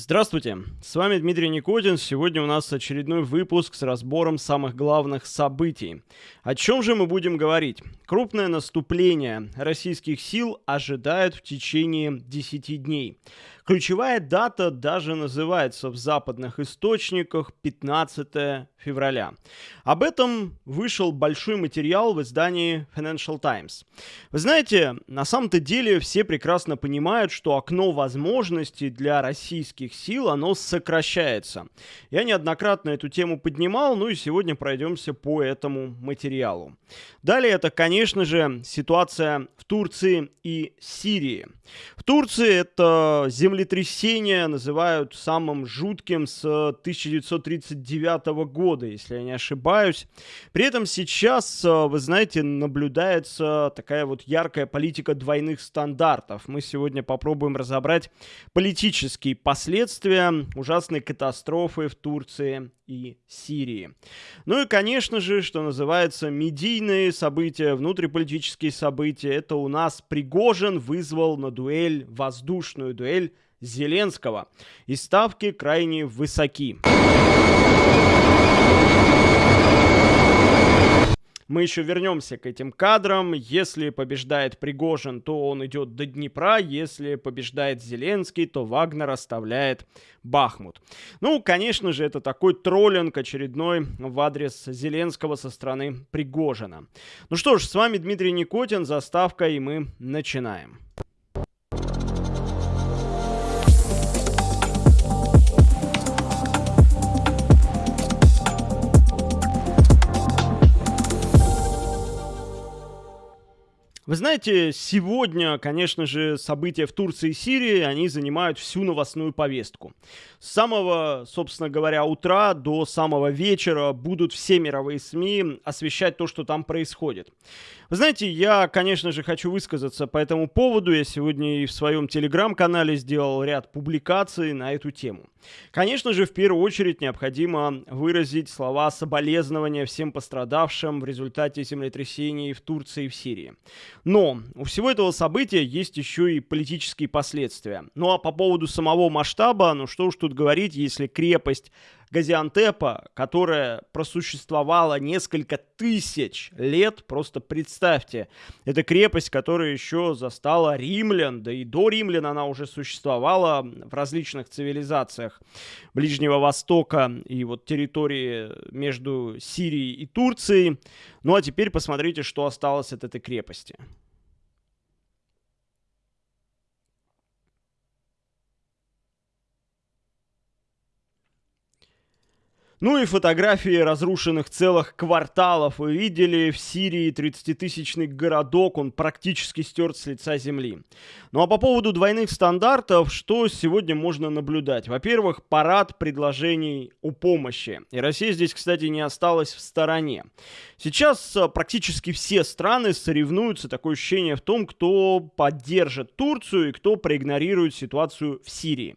Здравствуйте, с вами Дмитрий Никотин. Сегодня у нас очередной выпуск с разбором самых главных событий. О чем же мы будем говорить? Крупное наступление российских сил ожидают в течение 10 дней. Ключевая дата даже называется в западных источниках 15 февраля. Об этом вышел большой материал в издании Financial Times. Вы знаете, на самом-то деле все прекрасно понимают, что окно возможностей для российских сил, оно сокращается. Я неоднократно эту тему поднимал, ну и сегодня пройдемся по этому материалу. Далее это, конечно же, ситуация в Турции и Сирии. В Турции это землетрясение называют самым жутким с 1939 года, если я не ошибаюсь. При этом сейчас, вы знаете, наблюдается такая вот яркая политика двойных стандартов. Мы сегодня попробуем разобрать политические последствия ужасной катастрофы в Турции и Сирии. Ну и, конечно же, что называется, медийные события, внутриполитические события. Это у нас Пригожин вызвал на дуэль, воздушную дуэль Зеленского. И ставки крайне высоки. Мы еще вернемся к этим кадрам. Если побеждает Пригожин, то он идет до Днепра. Если побеждает Зеленский, то Вагнер оставляет Бахмут. Ну, конечно же, это такой троллинг очередной в адрес Зеленского со стороны Пригожина. Ну что ж, с вами Дмитрий Никотин, заставка, и мы начинаем. Вы знаете, сегодня, конечно же, события в Турции и Сирии, они занимают всю новостную повестку. С самого, собственно говоря, утра до самого вечера будут все мировые СМИ освещать то, что там происходит. Вы знаете, я, конечно же, хочу высказаться по этому поводу. Я сегодня и в своем телеграм-канале сделал ряд публикаций на эту тему. Конечно же, в первую очередь необходимо выразить слова соболезнования всем пострадавшим в результате землетрясений в Турции и в Сирии. Но у всего этого события есть еще и политические последствия. Ну а по поводу самого масштаба, ну что уж тут говорить, если крепость Газиантепа, которая просуществовала несколько тысяч лет, просто представьте, это крепость, которая еще застала римлян, да и до римлян она уже существовала в различных цивилизациях Ближнего Востока и вот территории между Сирией и Турцией. Ну а теперь посмотрите, что осталось от этой крепости. Ну и фотографии разрушенных целых кварталов вы видели. В Сирии 30-тысячный городок, он практически стерт с лица земли. Ну а по поводу двойных стандартов, что сегодня можно наблюдать? Во-первых, парад предложений о помощи. И Россия здесь, кстати, не осталась в стороне. Сейчас э, практически все страны соревнуются, такое ощущение в том, кто поддержит Турцию и кто проигнорирует ситуацию в Сирии.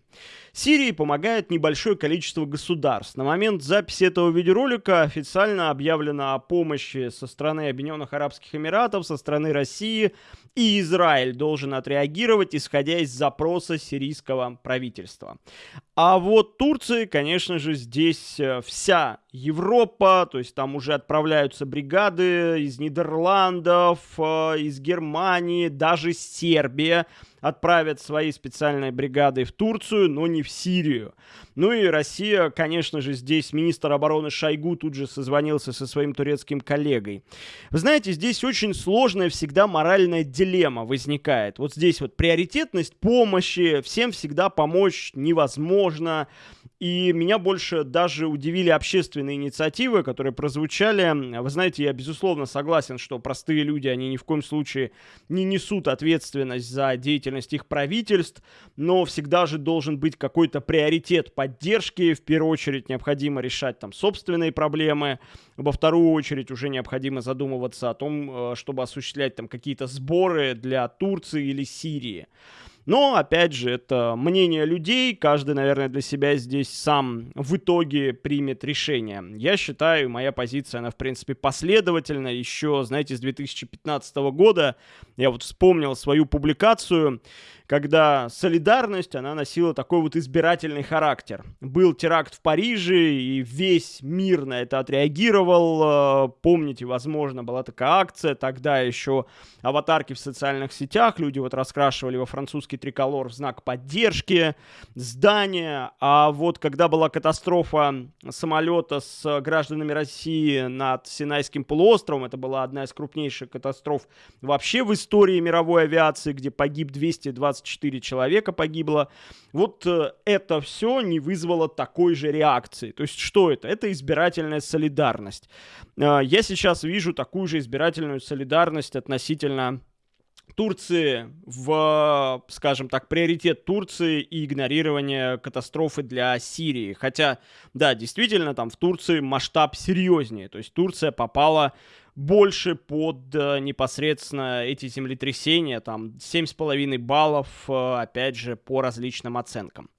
Сирии помогает небольшое количество государств. На момент записи этого видеоролика официально объявлено о помощи со стороны Объединенных Арабских Эмиратов, со стороны России, и Израиль должен отреагировать, исходя из запроса сирийского правительства. А вот Турции, конечно же, здесь э, вся Европа, то есть там уже отправляются бригады из Нидерландов, э, из Германии, даже Сербия отправят свои специальные бригады в Турцию, но не в Сирию. Ну и Россия, конечно же, здесь министр обороны Шойгу тут же созвонился со своим турецким коллегой. Вы знаете, здесь очень сложная всегда моральная дилемма возникает. Вот здесь вот приоритетность помощи, всем всегда помочь невозможно. И меня больше даже удивили общественные инициативы, которые прозвучали. Вы знаете, я безусловно согласен, что простые люди, они ни в коем случае не несут ответственность за деятельность их правительств, но всегда же должен быть какой-то приоритет поддержки. В первую очередь необходимо решать там собственные проблемы, во вторую очередь уже необходимо задумываться о том, э, чтобы осуществлять там какие-то сборы для Турции или Сирии. Но, опять же, это мнение людей, каждый, наверное, для себя здесь сам в итоге примет решение. Я считаю, моя позиция, она, в принципе, последовательна. Еще, знаете, с 2015 года я вот вспомнил свою публикацию, когда солидарность, она носила такой вот избирательный характер. Был теракт в Париже, и весь мир на это отреагировал. Э, помните, возможно, была такая акция, тогда еще аватарки в социальных сетях, люди вот раскрашивали во французский триколор в знак поддержки, здания, а вот когда была катастрофа самолета с гражданами России над Синайским полуостровом, это была одна из крупнейших катастроф вообще в истории мировой авиации, где погиб 224 человека погибло, вот э, это все не вызвало такой же реакции. То есть что это? Это избирательная солидарность. Э, я сейчас вижу такую же избирательную солидарность относительно Турции в, скажем так, приоритет Турции и игнорирование катастрофы для Сирии. Хотя, да, действительно, там в Турции масштаб серьезнее. То есть Турция попала больше под э, непосредственно эти землетрясения, там 7,5 баллов, э, опять же, по различным оценкам.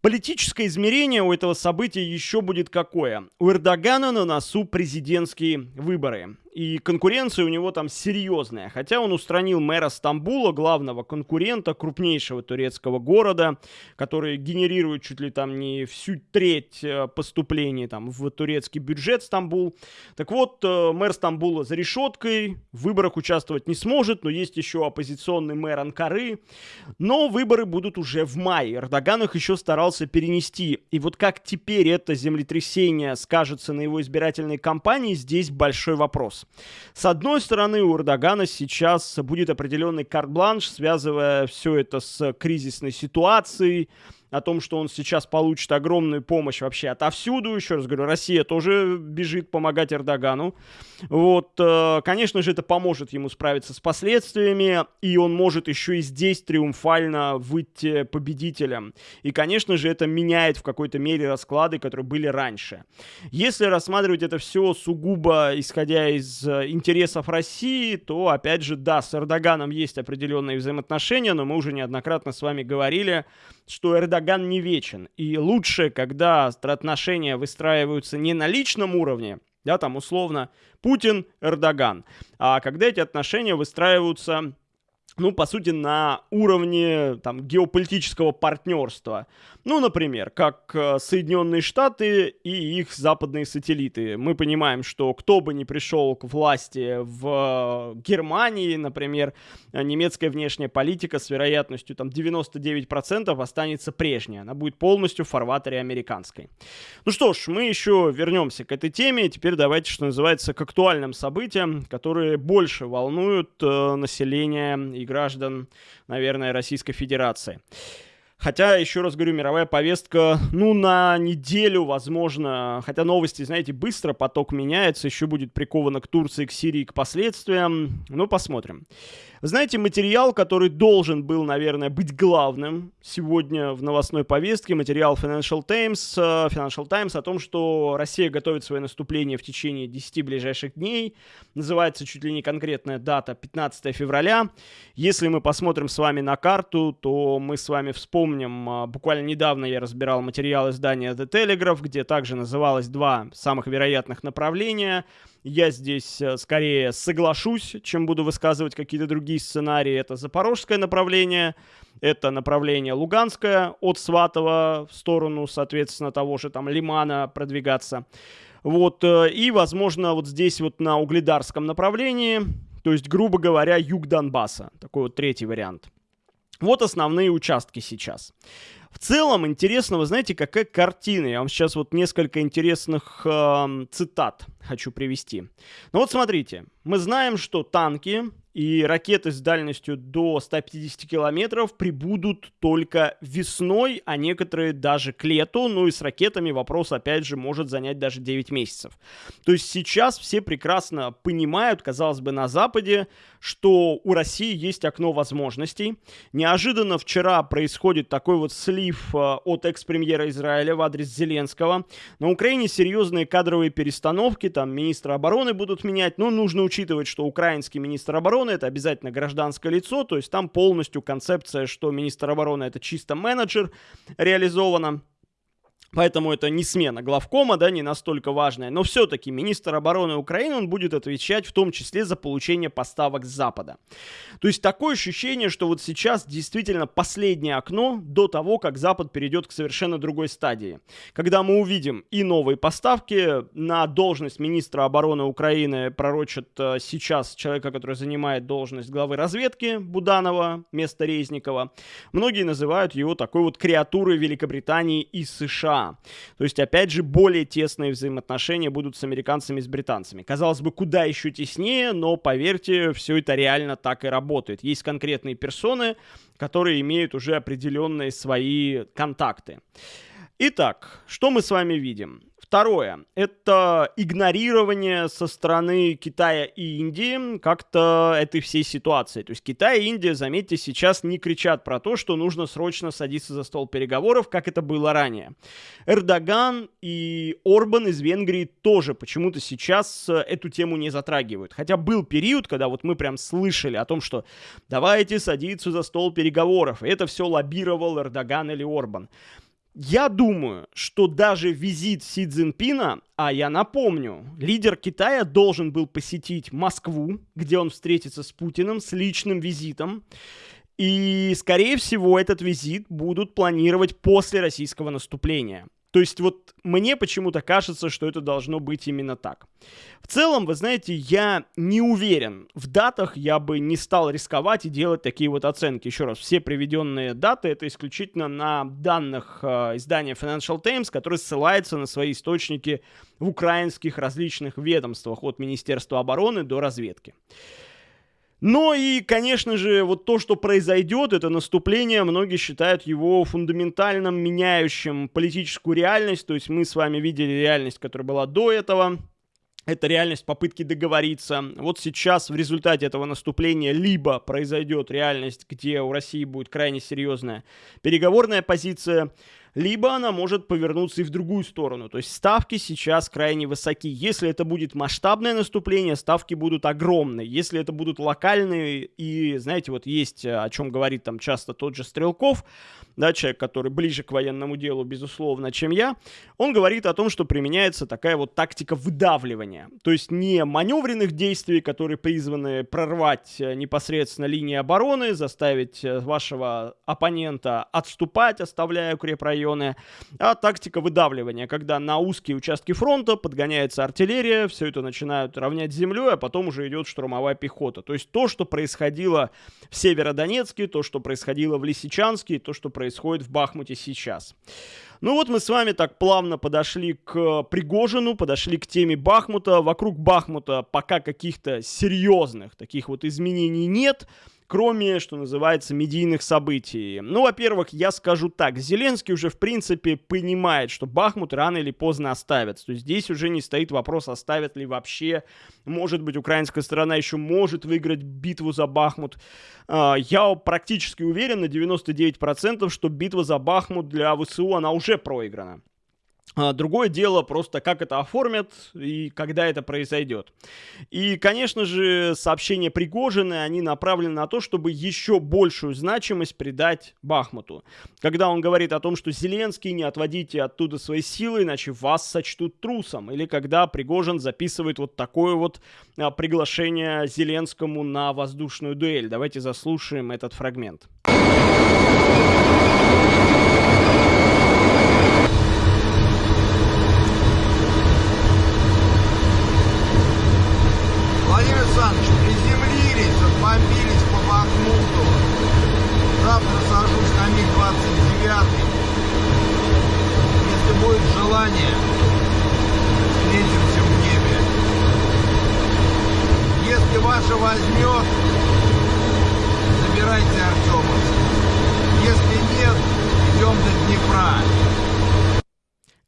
Политическое измерение у этого события еще будет какое? У Эрдогана на носу президентские выборы и конкуренция у него там серьезная. Хотя он устранил мэра Стамбула, главного конкурента крупнейшего турецкого города, который генерирует чуть ли там не всю треть э, поступлений там в турецкий бюджет Стамбул. Так вот, э, мэр Стамбула за решеткой, в выборах участвовать не сможет, но есть еще оппозиционный мэр Анкары. Но выборы будут уже в мае. Эрдоган их еще старался перенести. И вот как теперь это землетрясение скажется на его избирательной кампании, здесь большой вопрос. С одной стороны, у Эрдогана сейчас будет определенный карт-бланш, связывая все это с кризисной ситуацией, о том, что он сейчас получит огромную помощь вообще отовсюду. Еще раз говорю, Россия тоже бежит помогать Эрдогану. Вот, э, конечно же, это поможет ему справиться с последствиями, и он может еще и здесь триумфально выйти победителем. И, конечно же, это меняет в какой-то мере расклады, которые были раньше. Если рассматривать это все сугубо исходя из э, интересов России, то, опять же, да, с Эрдоганом есть определенные взаимоотношения, но мы уже неоднократно с вами говорили, что Эрдоган не вечен. И лучше, когда отношения выстраиваются не на личном уровне, да, там условно Путин, Эрдоган, а когда эти отношения выстраиваются ну, по сути, на уровне там, геополитического партнерства. Ну, например, как э, Соединенные Штаты и их западные сателлиты. Мы понимаем, что кто бы ни пришел к власти в Германии, например, немецкая внешняя политика с вероятностью там 99% останется прежней. Она будет полностью в фарватере американской. Ну что ж, мы еще вернемся к этой теме. Теперь давайте, что называется, к актуальным событиям, которые больше волнуют э, население и граждан, наверное, Российской Федерации. Хотя, еще раз говорю, мировая повестка, ну, на неделю, возможно, хотя новости, знаете, быстро поток меняется, еще будет приковано к Турции, к Сирии, к последствиям. Ну, посмотрим. Знаете, материал, который должен был, наверное, быть главным сегодня в новостной повестке, материал Financial Times, э, Financial Times о том, что Россия готовит свое наступление в течение 10 ближайших дней. Называется чуть ли не конкретная дата 15 февраля. Если мы посмотрим с вами на карту, то мы с вами вспомним, э, буквально недавно я разбирал материал издания The Telegraph, где также называлось два самых вероятных направления – я здесь э, скорее соглашусь, чем буду высказывать какие-то другие сценарии. Это запорожское направление, это направление Луганское от Сватова в сторону, соответственно, того же там Лимана продвигаться. Вот, э, и, возможно, вот здесь вот на угледарском направлении, то есть, грубо говоря, юг Донбасса. Такой вот третий вариант. Вот основные участки сейчас. В целом, интересно, вы знаете, какая картина. Я вам сейчас вот несколько интересных э, цитат хочу привести. Ну вот смотрите, мы знаем, что танки и ракеты с дальностью до 150 километров прибудут только весной, а некоторые даже к лету. Ну и с ракетами вопрос, опять же, может занять даже 9 месяцев. То есть сейчас все прекрасно понимают, казалось бы, на Западе, что у России есть окно возможностей. Неожиданно вчера происходит такой вот слив э, от экс-премьера Израиля в адрес Зеленского. На Украине серьезные кадровые перестановки, там министра обороны будут менять, но нужно учитывать, что украинский министр обороны обороны, это обязательно гражданское лицо, то есть там полностью концепция, что министр обороны это чисто менеджер реализована. Поэтому это не смена главкома, да, не настолько важная. Но все-таки министр обороны Украины, он будет отвечать в том числе за получение поставок с Запада. То есть такое ощущение, что вот сейчас действительно последнее окно до того, как Запад перейдет к совершенно другой стадии. Когда мы увидим и новые поставки на должность министра обороны Украины пророчат э, сейчас человека, который занимает должность главы разведки Буданова, место Резникова. Многие называют его такой вот креатурой Великобритании и США. То есть, опять же, более тесные взаимоотношения будут с американцами и с британцами. Казалось бы, куда еще теснее, но, поверьте, все это реально так и работает. Есть конкретные персоны, которые имеют уже определенные свои контакты. Итак, что мы с вами видим? Второе – это игнорирование со стороны Китая и Индии как-то этой всей ситуации. То есть Китай и Индия, заметьте, сейчас не кричат про то, что нужно срочно садиться за стол переговоров, как это было ранее. Эрдоган и Орбан из Венгрии тоже почему-то сейчас эту тему не затрагивают. Хотя был период, когда вот мы прям слышали о том, что давайте садиться за стол переговоров. И это все лоббировал Эрдоган или Орбан. Я думаю, что даже визит Си Цзиньпина, а я напомню, лидер Китая должен был посетить Москву, где он встретится с Путиным с личным визитом. И, скорее всего, этот визит будут планировать после российского наступления. То есть вот мне почему-то кажется, что это должно быть именно так. В целом, вы знаете, я не уверен. В датах я бы не стал рисковать и делать такие вот оценки. Еще раз, все приведенные даты это исключительно на данных э, издания Financial Times, которые ссылаются на свои источники в украинских различных ведомствах от Министерства обороны до разведки. Но и, конечно же, вот то, что произойдет, это наступление, многие считают его фундаментальным меняющим политическую реальность. То есть мы с вами видели реальность, которая была до этого. Это реальность попытки договориться. Вот сейчас в результате этого наступления либо произойдет реальность, где у России будет крайне серьезная переговорная позиция, либо она может повернуться и в другую сторону. То есть ставки сейчас крайне высоки. Если это будет масштабное наступление, ставки будут огромные. Если это будут локальные, и, знаете, вот есть э, о чем говорит там часто тот же Стрелков, да, человек, который ближе к военному делу, безусловно, чем я, он говорит о том, что применяется такая вот тактика выдавливания. То есть не маневренных действий, которые призваны прорвать э, непосредственно линии обороны, заставить э, вашего оппонента отступать, оставляя укрепрайоны, а тактика выдавливания, когда на узкие участки фронта подгоняется артиллерия, все это начинают равнять землей, а потом уже идет штурмовая пехота. То есть то, что происходило в Северодонецке, то, что происходило в Лисичанске, то, что происходило происходит в Бахмуте сейчас. Ну вот мы с вами так плавно подошли к Пригожину, подошли к теме Бахмута. Вокруг Бахмута пока каких-то серьезных таких вот изменений нет кроме, что называется, медийных событий. Ну, во-первых, я скажу так, Зеленский уже, в принципе, понимает, что Бахмут рано или поздно оставят. То есть здесь уже не стоит вопрос, оставят ли вообще. Может быть, украинская сторона еще может выиграть битву за Бахмут. А, я практически уверен на 99%, что битва за Бахмут для ВСУ, она уже проиграна. А, другое дело просто, как это оформят и когда это произойдет. И, конечно же, сообщения Пригожины, они направлены на то, чтобы еще большую значимость придать Бахмуту. Когда он говорит о том, что Зеленский, не отводите оттуда свои силы, иначе вас сочтут трусом. Или когда Пригожин записывает вот такое вот а, приглашение Зеленскому на воздушную дуэль. Давайте заслушаем этот фрагмент. ребят, если будет желание, встретимся в небе. Если ваша возьмет, забирайте Артема. Если нет, идем до Днепра.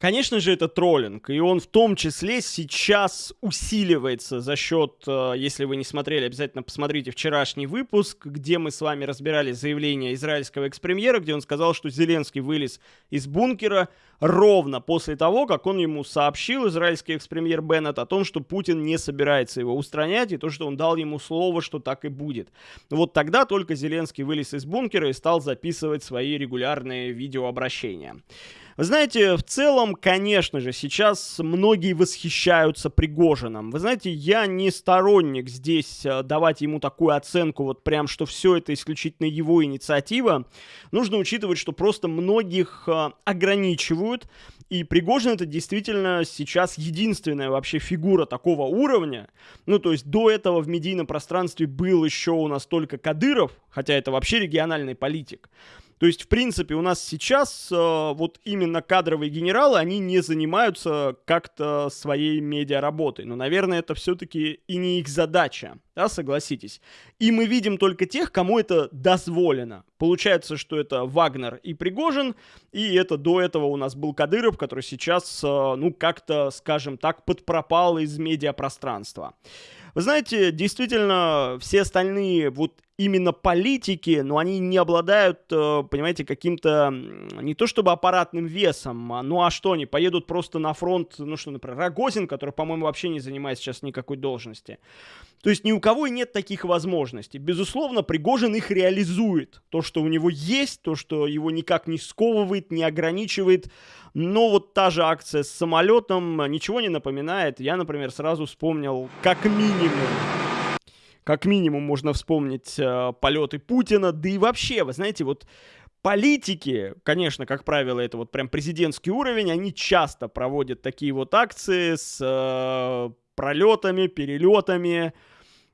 Конечно же, это троллинг, и он в том числе сейчас усиливается за счет, э, если вы не смотрели, обязательно посмотрите вчерашний выпуск, где мы с вами разбирали заявление израильского экс-премьера, где он сказал, что Зеленский вылез из бункера ровно после того, как он ему сообщил, израильский экс-премьер Беннет, о том, что Путин не собирается его устранять, и то, что он дал ему слово, что так и будет. Вот тогда только Зеленский вылез из бункера и стал записывать свои регулярные видеообращения. Вы знаете, в целом, конечно же, сейчас многие восхищаются Пригожином. Вы знаете, я не сторонник здесь э, давать ему такую оценку, вот прям, что все это исключительно его инициатива. Нужно учитывать, что просто многих э, ограничивают, и Пригожин это действительно сейчас единственная вообще фигура такого уровня. Ну, то есть до этого в медийном пространстве был еще у нас только Кадыров, хотя это вообще региональный политик. То есть, в принципе, у нас сейчас э, вот именно кадровые генералы, они не занимаются как-то своей медиаработой. Но, наверное, это все-таки и не их задача, да, согласитесь. И мы видим только тех, кому это дозволено. Получается, что это Вагнер и Пригожин, и это до этого у нас был Кадыров, который сейчас, э, ну, как-то, скажем так, подпропал из медиапространства. Вы знаете, действительно, все остальные вот именно политики, но они не обладают, э, понимаете, каким-то не то чтобы аппаратным весом, а, ну а что, они поедут просто на фронт, ну что, например, Рогозин, который, по-моему, вообще не занимает сейчас никакой должности. То есть ни у кого и нет таких возможностей. Безусловно, Пригожин их реализует. То, что у него есть, то, что его никак не сковывает, не ограничивает. Но вот та же акция с самолетом ничего не напоминает. Я, например, сразу вспомнил как минимум как минимум можно вспомнить э, полеты Путина, да и вообще, вы знаете, вот политики, конечно, как правило, это вот прям президентский уровень, они часто проводят такие вот акции с э, пролетами, перелетами.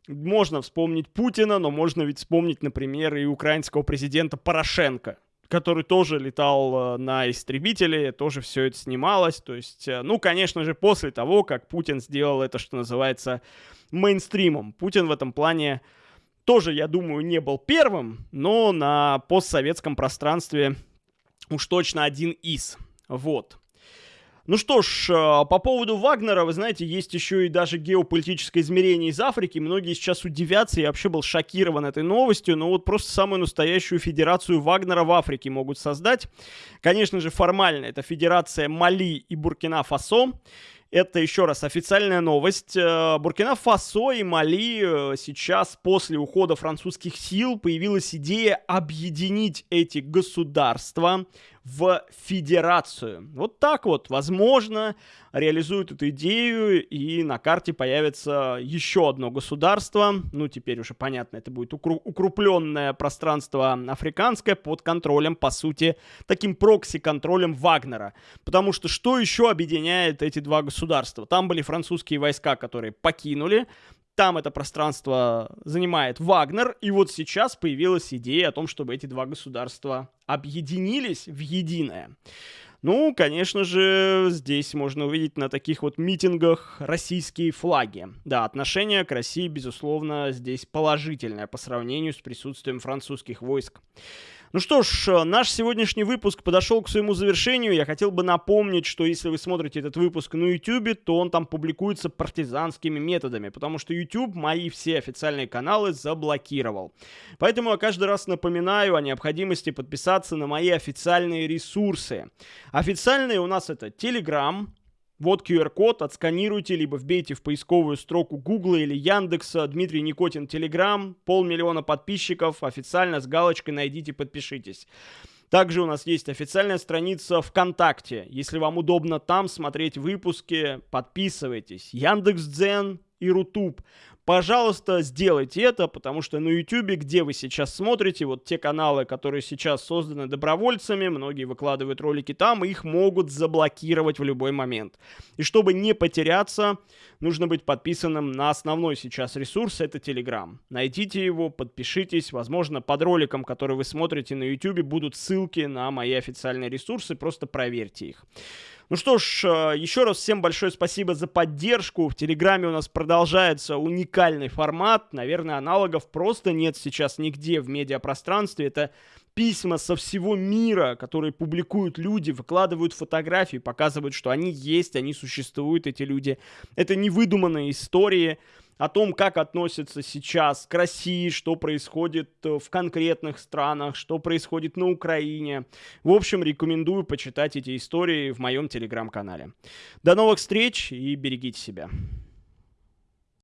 Можно вспомнить Путина, но можно ведь вспомнить, например, и украинского президента Порошенко, который тоже летал э, на истребителе, тоже все это снималось. То есть, э, ну, конечно же, после того, как Путин сделал это, что называется, мейнстримом. Путин в этом плане тоже, я думаю, не был первым, но на постсоветском пространстве уж точно один из. Вот. Ну что ж, э, по поводу Вагнера, вы знаете, есть еще и даже геополитическое измерение из Африки. Многие сейчас удивятся, я вообще был шокирован этой новостью, но вот просто самую настоящую федерацию Вагнера в Африке могут создать. Конечно же, формально это федерация Мали и Буркина-Фасо. Это еще раз официальная новость. Э, Буркина-Фасо и Мали э, сейчас после ухода французских сил появилась идея объединить эти государства в федерацию. Вот так вот, возможно, реализуют эту идею, и на карте появится еще одно государство. Ну, теперь уже понятно, это будет укру- укрупленное пространство африканское под контролем, по сути, таким прокси-контролем Вагнера. Потому что что еще объединяет эти два государства? Там были французские войска, которые покинули, там это пространство занимает Вагнер, и вот сейчас появилась идея о том, чтобы эти два государства объединились в единое. Ну, конечно же, здесь можно увидеть на таких вот митингах российские флаги. Да, отношение к России, безусловно, здесь положительное по сравнению с присутствием французских войск. Ну что ж, э, наш сегодняшний выпуск подошел к своему завершению. Я хотел бы напомнить, что если вы смотрите этот выпуск на YouTube, то он там публикуется партизанскими методами, потому что YouTube мои все официальные каналы заблокировал. Поэтому я каждый раз напоминаю о необходимости подписаться на мои официальные ресурсы. Официальные у нас это Telegram, вот QR-код, отсканируйте, либо вбейте в поисковую строку Google или Яндекса Дмитрий Никотин Телеграм, полмиллиона подписчиков, официально с галочкой найдите, подпишитесь. Также у нас есть официальная страница ВКонтакте. Если вам удобно там смотреть выпуски, подписывайтесь. Яндекс.Дзен и Рутуб. Пожалуйста, сделайте это, потому что на YouTube, где вы сейчас смотрите, вот те каналы, которые сейчас созданы добровольцами, многие выкладывают ролики там, их могут заблокировать в любой момент. И чтобы не потеряться, нужно быть подписанным на основной сейчас ресурс, это Telegram. Найдите его, подпишитесь, возможно, под роликом, который вы смотрите на YouTube, будут ссылки на мои официальные ресурсы, просто проверьте их. Ну что ж, э, еще раз всем большое спасибо за поддержку. В Телеграме у нас продолжается уникальный формат. Наверное, аналогов просто нет сейчас нигде в медиапространстве. Это письма со всего мира, которые публикуют люди, выкладывают фотографии, показывают, что они есть, они существуют, эти люди. Это не выдуманные истории о том, как относятся сейчас к России, что происходит э, в конкретных странах, что происходит на Украине. В общем, рекомендую почитать эти истории в моем телеграм-канале. До новых встреч и берегите себя.